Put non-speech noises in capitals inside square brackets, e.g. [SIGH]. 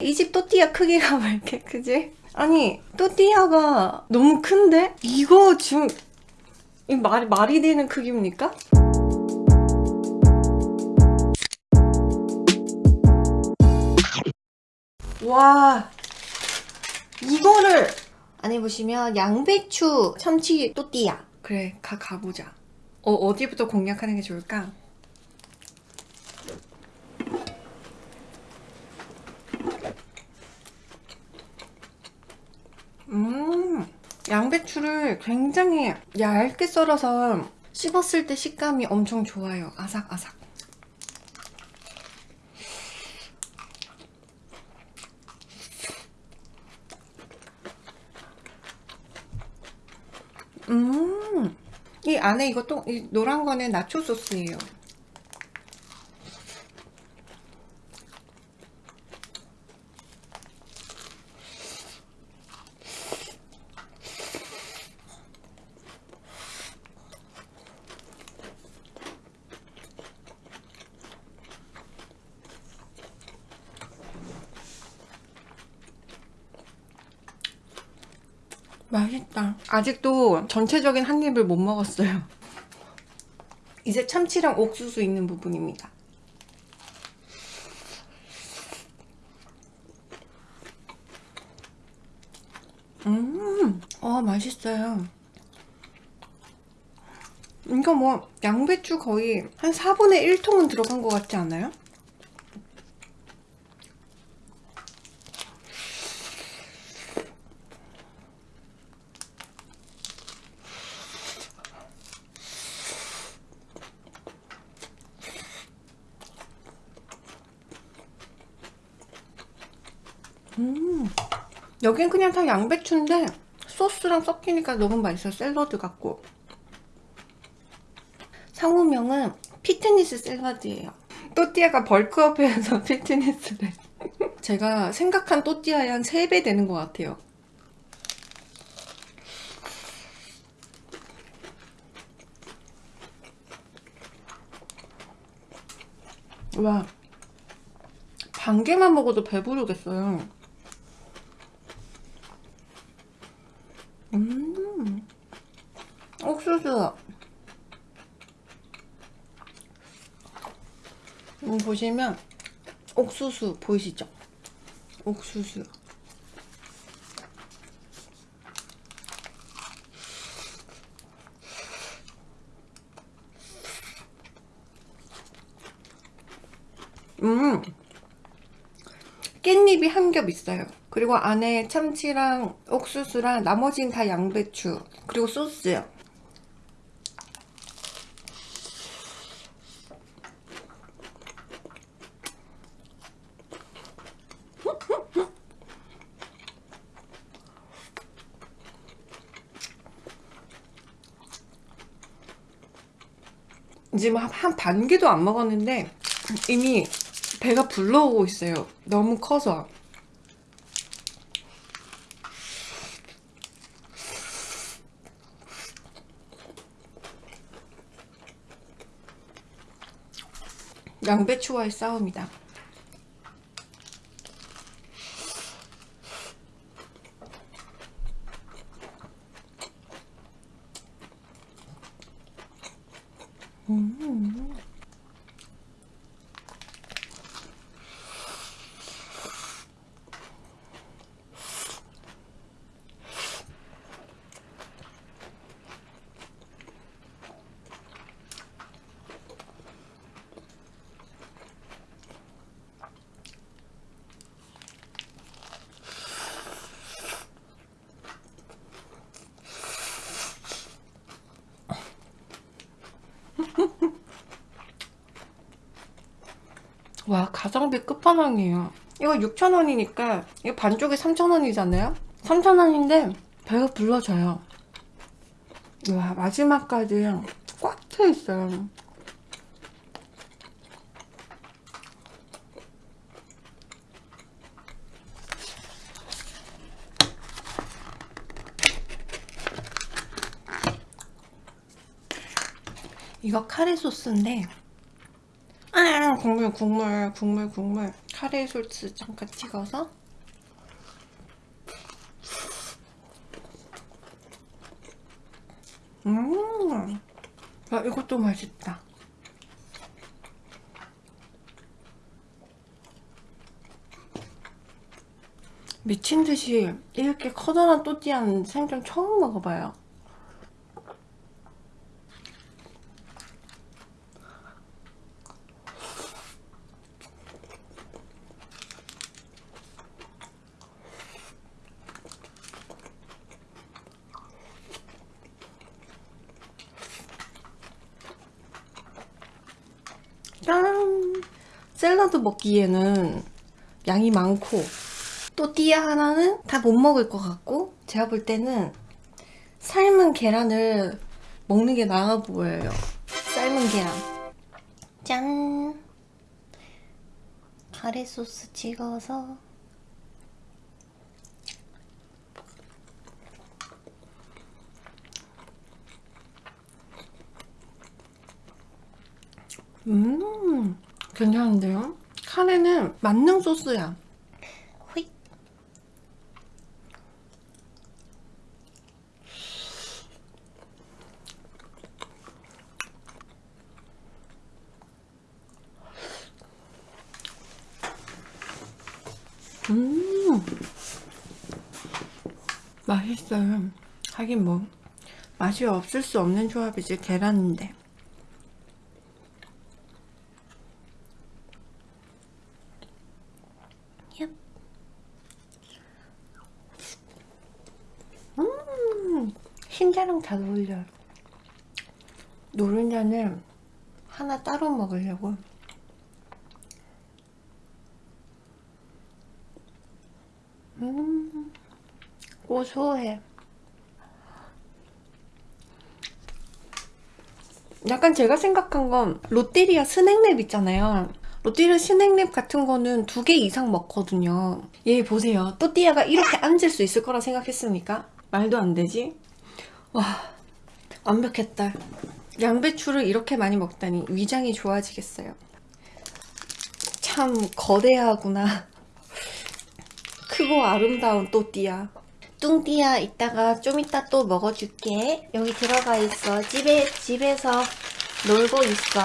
이 집 또띠아 크기가 왜 이렇게 크지? 아니 또띠아가 너무 큰데? 이거 지금 이 말, 말이 되는 크기입니까? 와 이거를 안에 보시면 양배추 참치 또띠아 그래 가, 가보자 어, 어디부터 공략하는 게 좋을까? 음 양배추를 굉장히 얇게 썰어서 씹었을 때 식감이 엄청 좋아요 아삭아삭 음, 이 안에 이것도 이 노란 거는 나초 소스예요. 맛있다. 아직도 전체적인 한 입을 못 먹었어요. 이제 참치랑 옥수수 있는 부분입니다. 음, 어, 맛있어요. 이거 뭐 양배추 거의 한 4분의 1통은 들어간 것 같지 않아요? 음, 여긴 그냥 다 양배추인데 소스랑 섞이니까 너무 맛있어. 샐러드 같고. 상호명은 피트니스 샐러드예요. 또띠아가 벌크업해서 [LAUGHS] 피트니스를 제가 생각한 또띠아의 한 3배 되는 것 같아요. 와, 반 개만 먹어도 배부르겠어요. 음, 옥수수. 음, 보시면 옥수수 보이시죠? 옥수수. 음, 깻잎이 한 겹 있어요. 그리고 안에 참치랑 옥수수랑 나머지는 다 양배추 그리고 소스요. 지금 한 반 개도 안 먹었는데 이미 배가 불러오고 있어요. 너무 커서. 양배추와의 싸움이다. 음. 와 가성비 끝판왕이에요. 이거 6,000원이니까 이거 반쪽에 3,000원이잖아요? 3,000원인데 배가 불러져요. 와 마지막까지 꽉 차있어요. 이거 카레 소스인데 아 국물 국물 국물 국물 카레 소스 잠깐 찍어서 음, 아, 이것도 맛있다. 미친 듯이 이렇게 커다란 또띠아는 생전 처음 먹어봐요. 짠! 샐러드 먹기에는 양이 많고 또띠아 하나는 다 못 먹을 것 같고 제가 볼 때는 삶은 계란을 먹는 게 나아 보여요. 삶은 계란. 짠. 카레 소스 찍어서. 음 괜찮은데요? 카레는 만능 소스야. 호잇 음. 맛있어요. 하긴 뭐 맛이 없을 수 없는 조합이지 계란인데 얍. 음 흰자랑 잘 어울려요. 노른자는 하나 따로 먹으려고. 음 고소해. 약간 제가 생각한 건 롯데리아 스낵랩 있잖아요. 롯데리아 스낵랩 같은 거는 두 개 이상 먹거든요. 얘 보세요. 또띠아가 이렇게 앉을 수 있을 거라 생각했습니까? 말도 안 되지? 와 완벽했다. 양배추를 이렇게 많이 먹다니 위장이 좋아지겠어요. 참 거대하구나. 크고 아름다운 또띠아 뚱띠아 이따가 좀 이따 또 먹어줄게. 여기 들어가 있어. 집에 집에서 놀고 있어